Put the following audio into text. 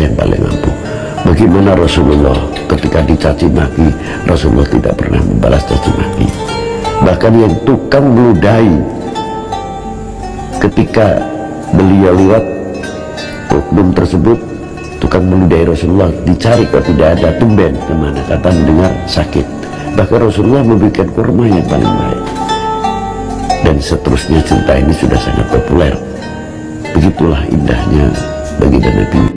yang paling mampu. bagaimana Rasulullah ketika dicaci maki Rasulullah tidak pernah membalas caci maki. Bahkan yang tukang meludahi ketika beliau lewat oknum tersebut tukang meludahi Rasulullah dicari kok tidak ada tumben ke mana. Kata mendengar sakit. Bahkan Rasulullah memberikan kurma yang paling baik. Dan seterusnya cerita ini sudah sangat populer. Begitulah indahnya baginda Nabi.